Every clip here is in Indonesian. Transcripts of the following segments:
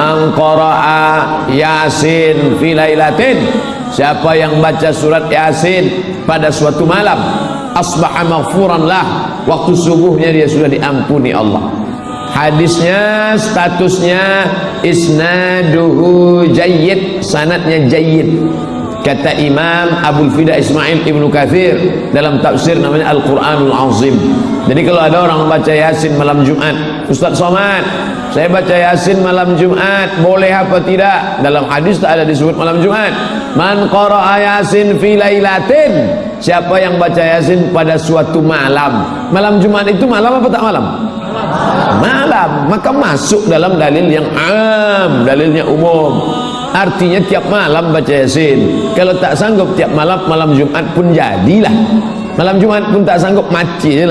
man qara'a yasin fi lailatin. Siapa yang baca surat yasin pada suatu malam asbaha maghfuran lah. Waktu subuhnya dia sudah diampuni Allah. Hadisnya statusnya isnaduhu jayyid sanadnya jayyid. Kata Imam Abu Fida Ismail Ibnu Kathir dalam tafsir namanya Al-Quranul Azim. Jadi kalau ada orang baca Yasin malam Jumat Ustaz Somad saya baca Yasin malam Jumat boleh apa tidak? Dalam hadis tak ada disebut malam Jumat. Man qara'a Yasin fi lailatin. Siapa yang baca Yasin pada suatu malam? Malam Jumat itu malam apa tak malam? Malam. Maka masuk dalam dalil yang am dalilnya umum. Artinya tiap malam baca yasin. Kalau tak sanggup tiap malam malam Jumat pun jadilah. Malam Jumat pun tak sanggup mati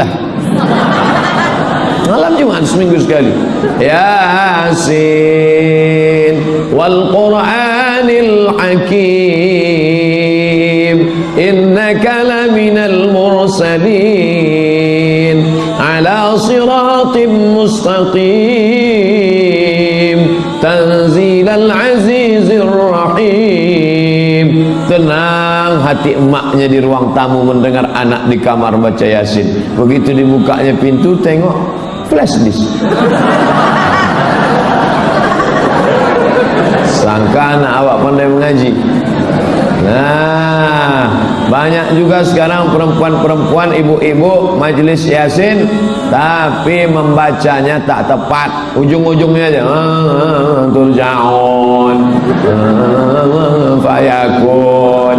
malam Jumat seminggu sekali. Yasin wal qur'anil hakim. Innaka laminal mursalin. Ala siratim mustaqim. Tanzilal azizir rahim. Tenang hati emaknya di ruang tamu mendengar anak di kamar baca yasin. Begitu dibukanya pintu tengok flash disk. Sangka anak awak pandai mengaji. Nah banyak juga sekarang perempuan-perempuan ibu-ibu majlis yasin tapi membacanya tak tepat. Ujung-ujungnya aja ah, turjaun. Ah, fayakun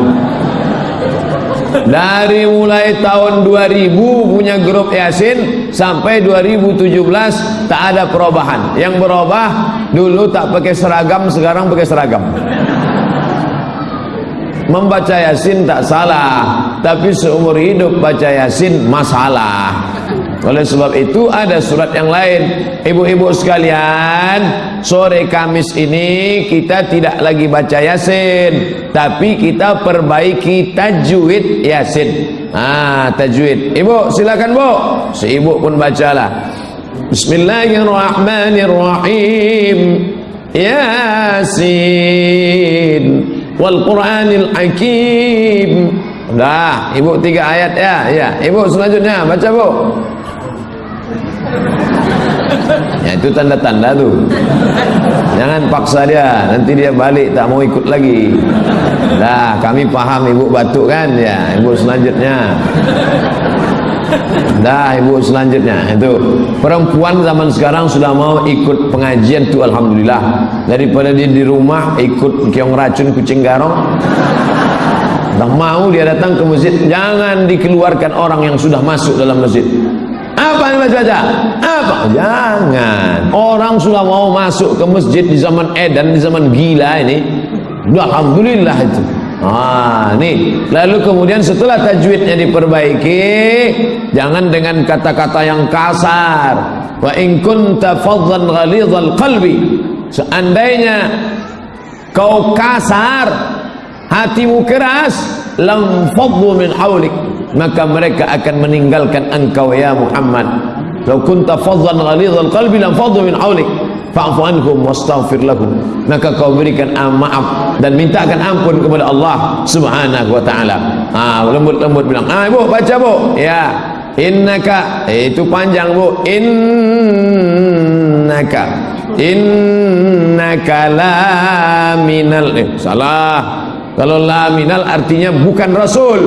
dari mulai tahun 2000 punya grup Yasin sampai 2017 tak ada perubahan. Yang berubah dulu tak pakai seragam sekarang pakai seragam. Membaca yasin tak salah tapi seumur hidup baca yasin masalah oleh sebab itu ada surat yang lain ibu-ibu sekalian sore kamis ini kita tidak lagi baca yasin tapi kita perbaiki tajwid yasin ah tajwid ibu silakan bu si ibu pun bacalah Bismillahirrahmanirrahim Yasin wal Qur'anil Hakim. Dah, ibu tiga ayat ya. Ya, ibu selanjutnya baca bu. Ya itu tanda-tanda tu. Jangan paksa dia, nanti dia balik tak mau ikut lagi. Dah, kami paham ibu batuk kan? Ya, ibu selanjutnya. Dah ibu selanjutnya itu perempuan zaman sekarang sudah mau ikut pengajian tu alhamdulillah daripada dia di rumah ikut kiong racun kucing garong tak mau dia datang ke masjid jangan dikeluarkan orang yang sudah masuk dalam masjid apa yang baca apa jangan orang sudah mau masuk ke masjid di zaman edan di zaman gila ini alhamdulillah itu Ah, nih. Lalu kemudian setelah tajwidnya diperbaiki, jangan dengan kata-kata yang kasar. Wa in kunta faddan ghalidhal qalbi. Seandainya kau kasar, hatimu keras, lam min hawlik, maka mereka akan meninggalkan engkau ya Muhammad. Kalau kunta faddan ghalidhal qalbi lam faddu min hawlik. Fa'fu anhum wastaghfir lahum. Maka kau berikan maaf dan mintakan ampun kepada Allah Subhanahu wa taala. Ah lembut-lembut bilang ah ibu baca bu. Ya. Innaka eh, itu panjang bu. Innaka innaka la minal eh salah kalau la minal artinya bukan rasul.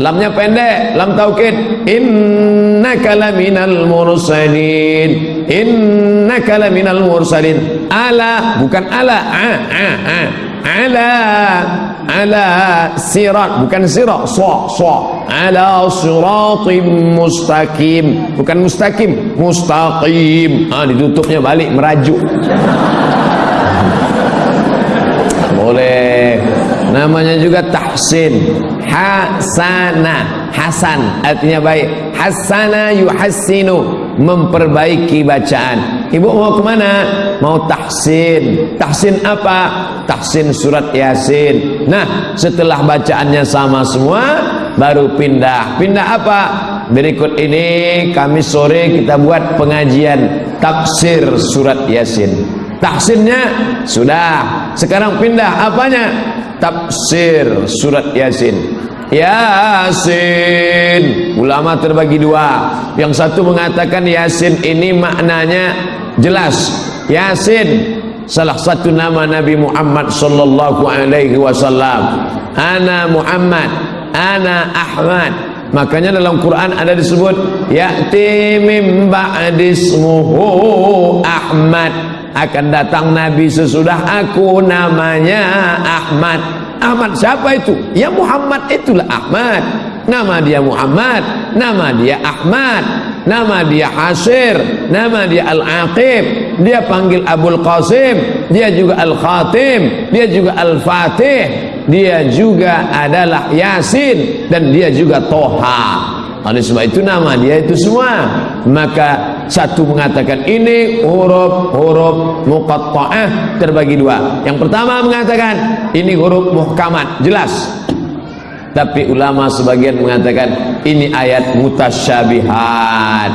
Lamnya pendek lam taukid. Innaka laminal mursalin. Innaka laminal mursalin. Ala bukan ala. A a a. Ala ala sirat. Bukan sirat so so. Ala siratim mustaqim. Bukan mustaqim mustaqim. Ah ditutupnya balik merajuk. Boleh namanya juga tahsin. Hasana. Hasan. Artinya baik. Hasana yuhassinu. Memperbaiki bacaan. Ibu mau ke mana? Mau tahsin. Tahsin apa? Tahsin surat yasin. Nah setelah bacaannya sama semua baru pindah. Pindah apa? Berikut ini kami sore kita buat pengajian tafsir surat yasin. Tahsinnya sudah. Sekarang pindah apanya tafsir surat yasin. Yasin. Ulama terbagi dua. Yang satu mengatakan Yasin ini maknanya jelas. Yasin salah satu nama Nabi Muhammad sallallahu alaihi wasallam. Ana Muhammad ana Ahmad. Makanya dalam Quran ada disebut ya'ti mim ba'dismuhu Ahmad akan datang Nabi sesudah aku namanya Ahmad Ahmad siapa itu? Ya Muhammad itulah Ahmad. Nama dia Muhammad, nama dia Ahmad, nama dia Hasir, nama dia Al-Aqib, dia panggil Abul Qasim, dia juga Al-Khatim, dia juga Al-Fatih, dia juga adalah Yasin dan dia juga Toha. Oleh sebab itu nama dia itu semua. Maka satu mengatakan ini huruf-huruf muqatta'ah terbagi dua. Yang pertama mengatakan ini huruf muhkamat, jelas. Tapi ulama sebagian mengatakan ini ayat mutasyabihat.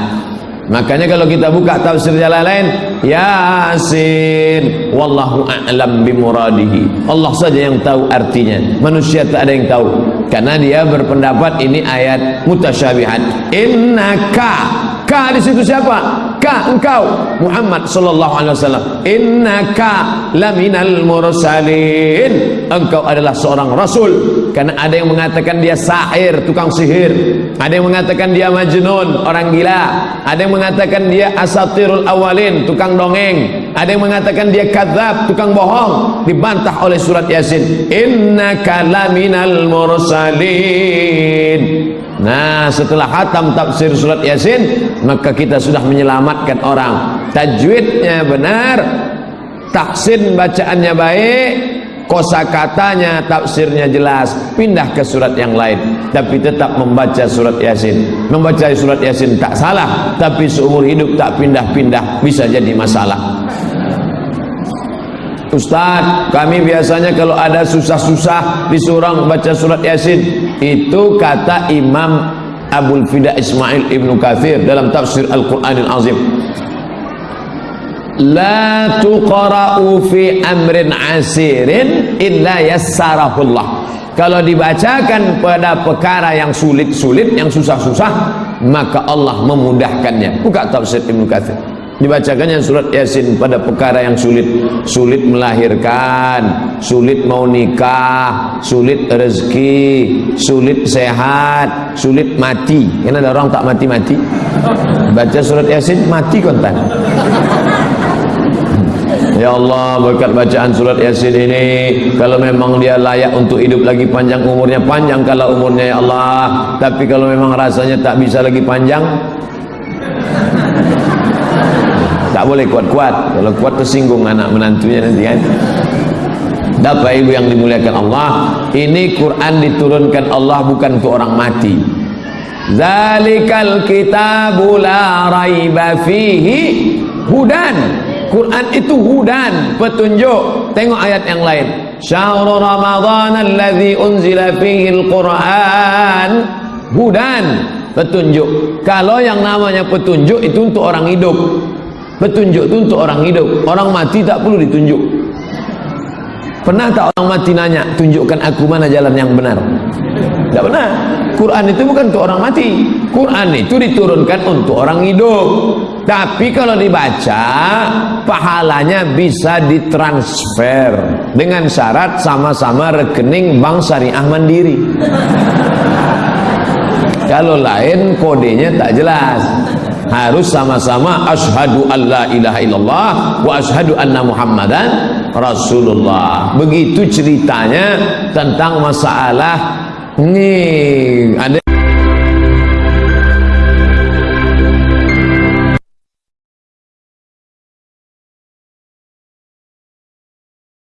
Makanya kalau kita buka tafsir jalan lain, Yasin, wallahu a'lam bimuradihi. Allah saja yang tahu artinya. Manusia tak ada yang tahu. Karena dia berpendapat ini ayat mutasyabihat. Innaka Ka di situ siapa? Ka engkau Muhammad sallallahu alaihi wasallam. Innaka laminal mursalin. Engkau adalah seorang rasul. Karena ada yang mengatakan dia sahir, tukang sihir. Ada yang mengatakan dia majnun, orang gila. Ada yang mengatakan dia asatirul awalin, tukang dongeng. Ada yang mengatakan dia kadzab, tukang bohong. Dibantah oleh surat Yasin. Innaka laminal mursalin. Nah setelah hatam tafsir surat yasin Maka kita sudah menyelamatkan orang Tajwidnya benar Taksin bacaannya baik Kosa katanya tafsirnya jelas. Pindah ke surat yang lain. Tapi tetap membaca surat yasin. Membaca surat yasin tak salah. Tapi seumur hidup tak pindah-pindah Bisa jadi masalah. Ustaz, kami biasanya kalau ada susah-susah disuruh baca surat Yasin. Itu kata Imam Abdul Fida Ismail Ibn Kathir dalam tafsir Al-Quranil Azim. La tuqra'u fi amrin asirin illa yassarahullah. Kalau dibacakan pada perkara yang sulit-sulit, yang susah-susah, maka Allah memudahkannya. Buka tafsir Ibn Kathir dibacakannya surat yasin pada perkara yang sulit. Sulit melahirkan sulit mau nikah sulit rezeki sulit sehat sulit mati. Karena ada orang tak mati-mati? Baca surat yasin mati kontan Ya Allah berkat bacaan surat Yasin ini Kalau memang dia layak untuk hidup lagi panjang umurnya Panjang kalau umurnya ya Allah. Tapi kalau memang rasanya tak bisa lagi panjang tak boleh kuat-kuat. Kalau kuat tersinggung anak menantunya nanti kan? Bapak ibu yang dimuliakan Allah ini Quran diturunkan Allah bukan untuk orang mati. Zalikal kitabu la raiba fihi hudan Quran itu hudan petunjuk. Tengok ayat yang lain. Syahrul Ramadan alladhi unzila fihi al-Quran. Hudan petunjuk. Kalau yang namanya petunjuk itu untuk orang hidup. Petunjuk itu untuk orang hidup. Orang mati tak perlu ditunjuk. Pernah tak orang mati nanya, tunjukkan aku mana jalan yang benar? Tak pernah. Quran itu bukan untuk orang mati. Quran itu diturunkan untuk orang hidup. Tapi kalau dibaca, pahalanya bisa ditransfer dengan syarat sama-sama rekening bank syariah mandiri. Kalau lain kodenya tak jelas harus sama-sama asyhadu alla ilaha illallah wa asyhadu anna muhammadan rasulullah begitu ceritanya tentang masalah ini ada